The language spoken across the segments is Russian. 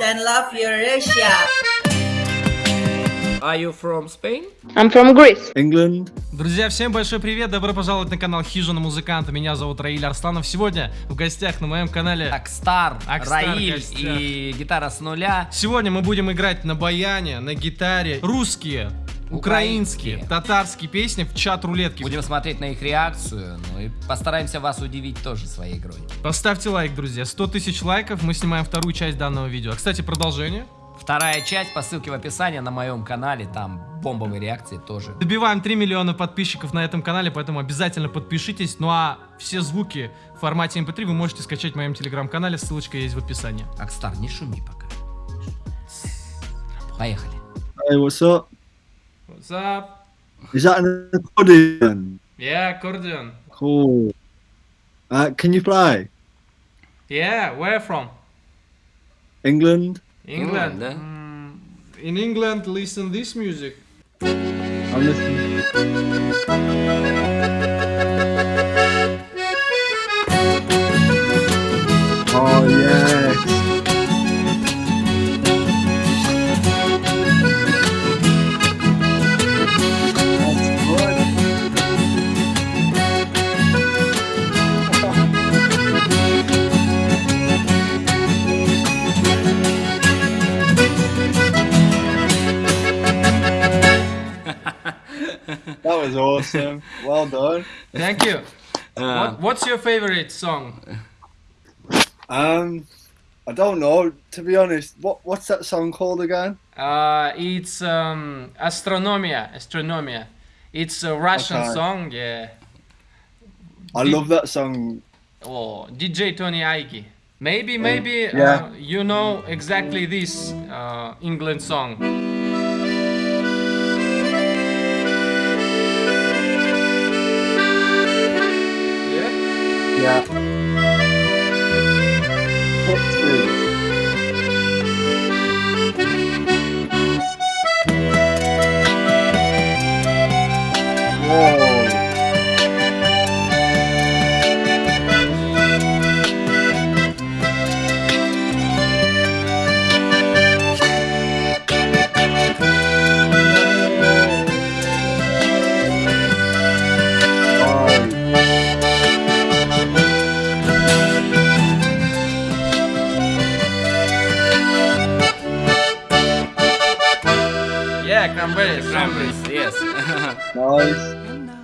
and love your Russia. Are you from Spain? I'm from Greece. England. Друзья, всем большой привет, добро пожаловать на канал Хижина Музыканта, меня зовут Раиль Арсланов. Сегодня в гостях на моем канале... Акстар, Акстар Раиль гостях. и гитара с нуля. Сегодня мы будем играть на баяне, на гитаре, русские, украинские, татарские песни в чат рулетки. Будем смотреть на их реакцию, ну и постараемся вас удивить тоже своей игрой. Поставьте лайк, друзья, 100 тысяч лайков, мы снимаем вторую часть данного видео. А, кстати, продолжение. Вторая часть по ссылке в описании на моем канале, там бомбовые реакции тоже. Добиваем 3 миллиона подписчиков на этом канале, поэтому обязательно подпишитесь. Ну а все звуки в формате MP3 вы можете скачать в моем телеграм-канале, ссылочка есть в описании. Акстар, не шуми пока. Поехали. Hey, what's up? What's up? Is that an accordion? Yeah, accordion. Cool. Uh, can you play? Yeah, where from? England? England. England, да? Mm, in England, listen this music. I'm listening. That was awesome. Well done. Thank you. Uh, What, what's your favorite song? Um, I don't know. To be honest, what what's that song called again? Uh, it's um, Astronomia. Astronomia. It's a Russian Okay. song. Yeah. I love that song. Oh, DJ Tony Aiki. Maybe, maybe yeah. uh, you know exactly this uh, England song. Nice.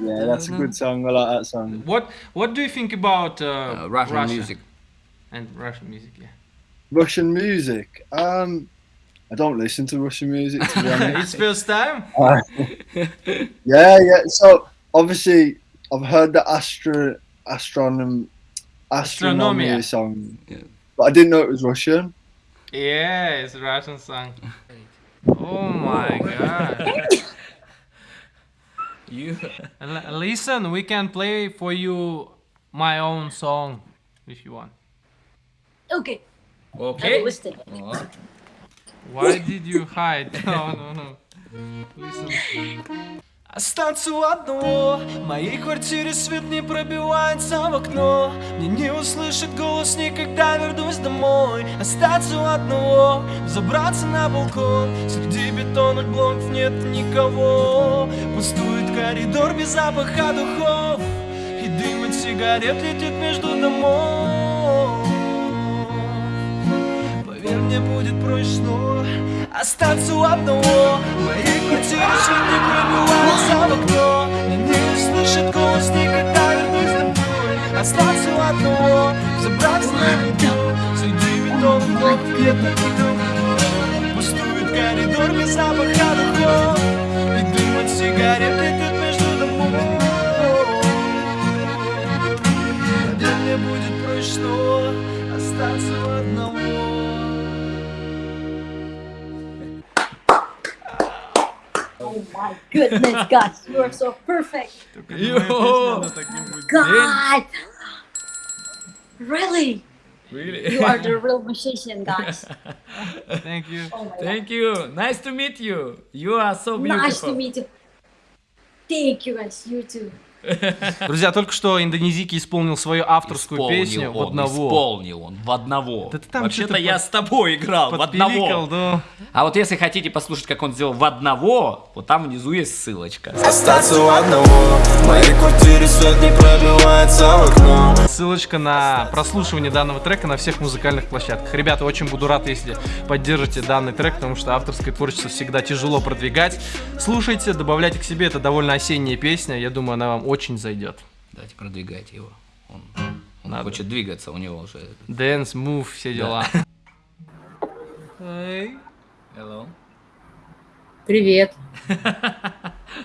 Yeah, that's a good song. I like that song. What What do you think about uh, Uh, Russian Russia music. and Russian music? Yeah. Russian music. Um, I don't listen to Russian music to be honest. it's first time. yeah, yeah. So obviously, I've heard the astro astronom astronomy Astronomia. song, Yeah. but I didn't know it was Russian. Yeah, it's a Russian song. Oh my god. You. Listen, we can play for you my own song if you want. Okay, Okay. О, Why did you hide? No, no, no. Listen. Останься одного В моей квартире свет не пробивается в окно Мне не услышит голос никогда вернусь домой Остаться одного Забраться на балкон Среди бетонных блоков нет никого Пустует коридор без запаха духов И дым от сигарет летит между домов. Поверь, мне будет проще снова Остаться у одного. В моей квартире свет не пробивается в окно Меня не услышит голос никогда вернусь домой Остаться у одного. Забраться на балкон Среди бетонных блоков нет никого Пустует коридор без запаха духов И дым от сигарет летит будет проще снова Остаться у одного Oh my goodness, guys, you are so perfect. Йо! God, really, Really? you are the real musician, guys. Thank you. Oh my God. Thank you. Nice to meet you. You are so beautiful. Nice to meet you. Thank you, guys. You too. Друзья, только что индонезийский исполнил свою авторскую Исполнил песню в он, одного. Исполнил он в одного. Да ты там Вообще-то я под- с тобой играл в одного. ну. А вот если хотите послушать, как он сделал в одного, вот там внизу есть ссылочка. Остаться у одного В моей квартире свет не пробивается в окно Ссылочка на прослушивание данного трека на всех музыкальных площадках. Ребята, очень буду рад, если поддержите данный трек, потому что авторское творчество всегда тяжело продвигать. Слушайте, добавляйте к себе, это довольно осенняя песня, я думаю, она вам очень зайдет. Давайте продвигайте его. Он, он Надо. хочет двигаться, у него уже. Dance, move, все дела. Эй. Hello. Привет.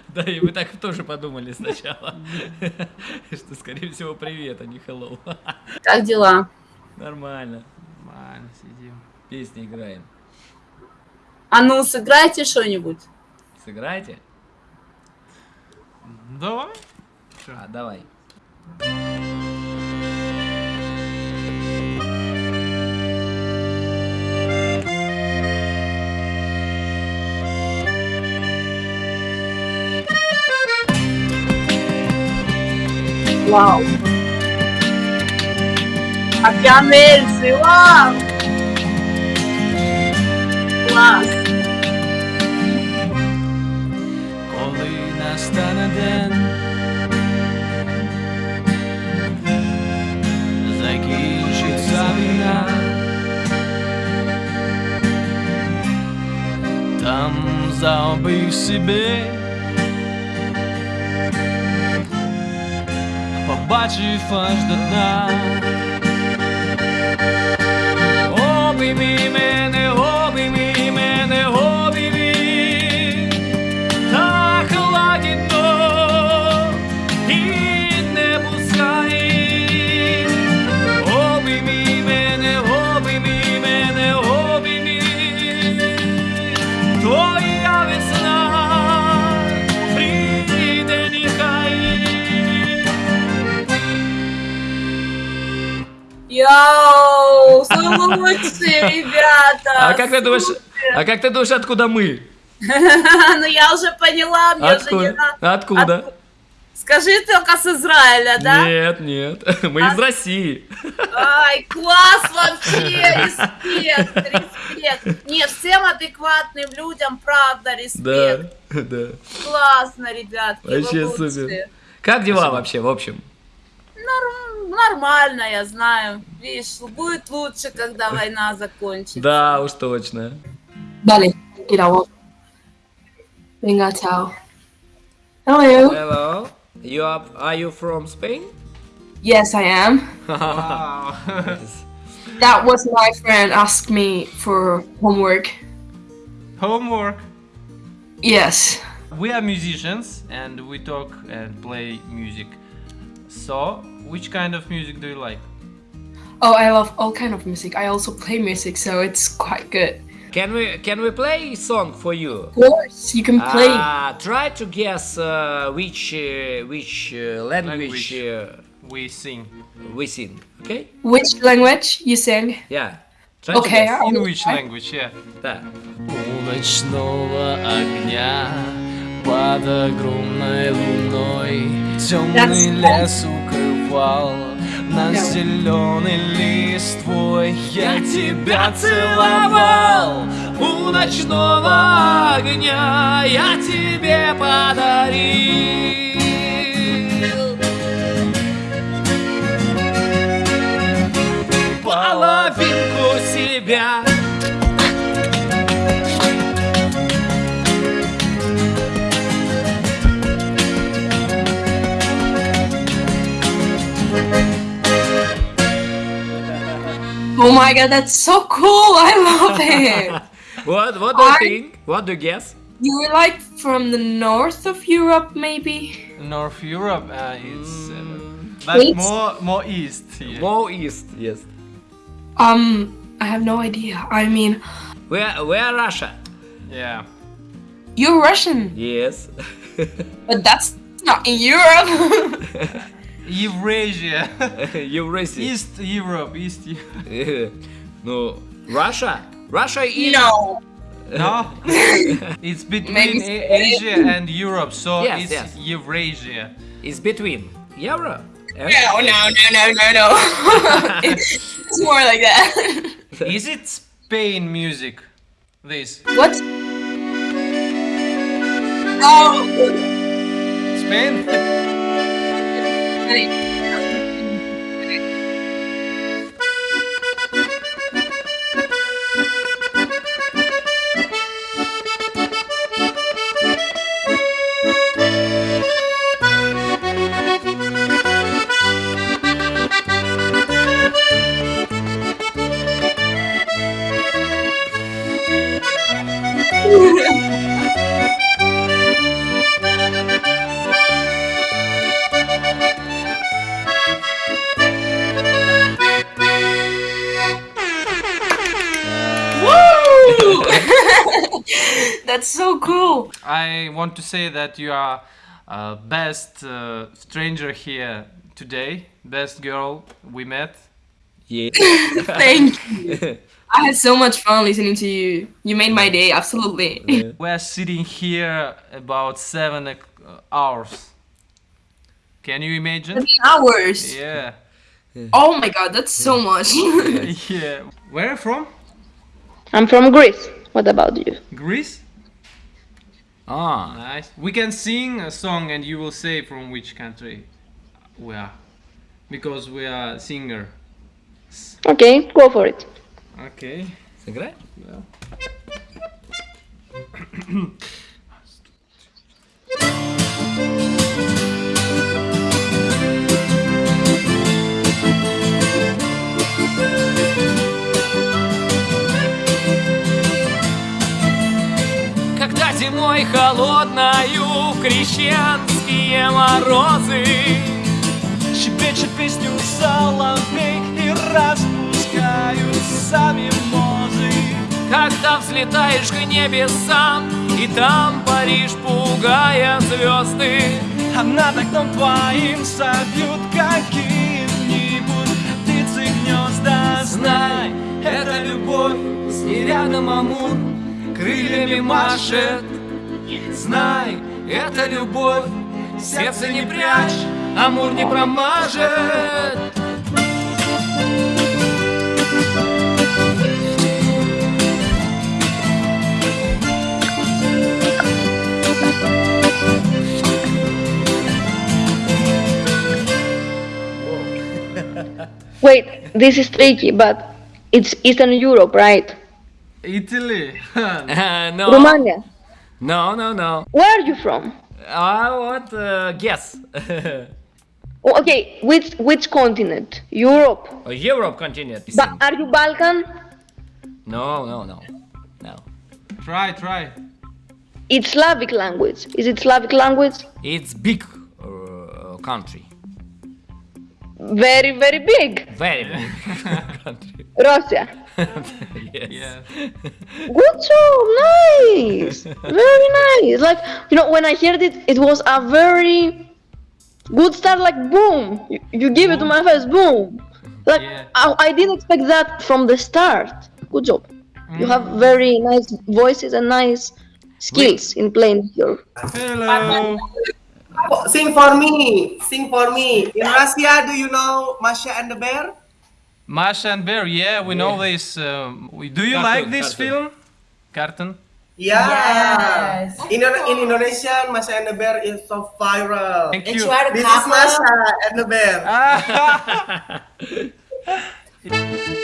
Да, и мы так тоже подумали сначала, что, скорее всего, привет, а не hello. Как дела? Нормально. Нормально, сидим. Песни играем. А ну, сыграйте что-нибудь. Сыграйте? Давай. Mostra. Ah, dawaj. Aqui é a Mercy, uau! Uau! Kolejna stana den там заобий собі, побачив аж до дна. Лучшие, ребята. А как ты думаешь, а как ты думаешь, откуда мы? Ну я уже поняла, мне уже не Откуда? надо. Откуда? Скажи только с Израиля, да? Нет, нет, мы из России. Ай, класс вообще, респект, респект. Не, всем адекватным людям, правда, Да, респект. да. Классно, ребятки, вы Вообще лучшие. супер. Как дела вообще, в общем? Норм- нормально, я знаю. Видишь, будет лучше, когда война закончится. Да, уж точно. Dale, grabo. Venga, chao. Hello. Hello, you are, are you from Spain? Yes, I am. Вау. That was my friend asked me for homework. Homework. Yes. We are musicians and we talk and play music. So, which kind of music do you like? Oh, I love all kind of music. I also play music, so it's quite good. Can we can we play a song for you? Of course, you can play. Uh, try to guess uh, which uh, which uh, language, Language. Uh, We sing. we sing. Okay? Which language you sing? Yeah. Try to Okay. guess. I In will which try. language, yeah. Да. У ночного огня под огромной луной Темный That's- лес Укрывал на зеленый листвой Я тебя целовал У ночного огня. Я тебе подарил. Oh my god, that's so cool! I love it. What what do you think? What do you guess? You're like from the north of Europe, maybe? North Europe uh, is uh, Mm, but East? more more east yeah. More east, yes. Um, I have no idea. I mean, Where where Russia? yeah you're Russian, Yes. but that's not in Europe. Eurasia Eurasia. East Europe East Europe Ну, Russia? Russia is... no. No, it's between Asia and Europe, so Yes, it's yes. Eurasia. is between Euro. and- No, no, no, no, no, no. it's more like that. Is it Spain music? This what? Oh. Spain? Allez I want to say that you are uh, best uh, stranger here today, best girl we met. Yeah. Thank you. I had so much fun listening to you. You made my day, absolutely. We're sitting here about seven uh, hours. Can you imagine? Hours. Yeah. Oh my god, that's so much. Yeah. Where are you from? I'm from Greece. What about you? Greece? Ah, Nice. We can sing a song and you will say from which country we are. Because we are singer. Okay, go for it. Okay. сыграй. Когда зимой холодною в крещенские морозы Щебечет песню соловей и распускаются мимозы. Когда взлетаешь к небесам И там паришь, пугая звезды А над окном твоим собьют какие-нибудь птицы гнезда. Знай, это любовь, с ней рядом Амур Крыльями машет Знай, это любовь, сердце не прячь Амур не промажет Wait, this is tricky, but it's Eastern Europe, right? Italy. Uh, No, Romania. No, no, no Where are you from? I want uh, guess Oh, okay, which which continent? Europe. Europe continent But are you Balkan? No, no, no No try, try. It's Slavic language. Is it Slavic language? It's big uh, country Very, very big. Very big country Russia. Yes. Yeah. Good job, nice. Very nice. Like you know, when I heard it, it was a very good start. Like boom, you, you give it to my face, boom. Like Yeah. I, I didn't expect that from the start. Good job. You have mm. very nice voices and nice skills in playing your. Hello. Sing for me. Sing for me. In Russia, do you know Masha and the Bear? Masha and Bear, yeah, we know this. Um, we- do you Cartoon, like this cartoon. film? Cartoon? Yeah. In, in Indonesia, Masha and the Bear is so viral. Thank you. you This is. Masha and the Bear.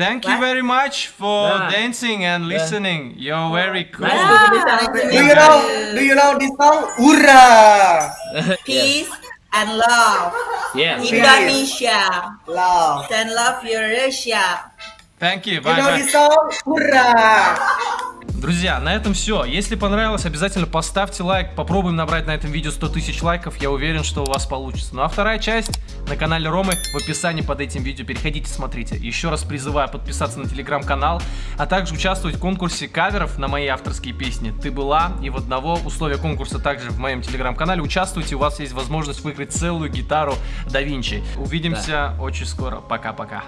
Thank you very much for Да. dancing and listening. You're very cool. Do you know? Do you know this song? Ura! Peace and love. Yes. Indonesia. Love. And love Eurasia. Thank you. You Bye know bye. this song? Hurrah! Друзья, на этом все. Если понравилось, обязательно поставьте лайк. Попробуем набрать на этом видео 100 тысяч лайков. Я уверен, что у вас получится. Ну а вторая часть на канале Ромы в описании под этим видео. Переходите, смотрите. Еще раз призываю подписаться на телеграм-канал, а также участвовать в конкурсе каверов на мои авторские песни. Ты была и в одного. Условия конкурса также в моем телеграм-канале. Участвуйте, у вас есть возможность выиграть целую гитару да Винчи. Увидимся очень скоро. Пока-пока.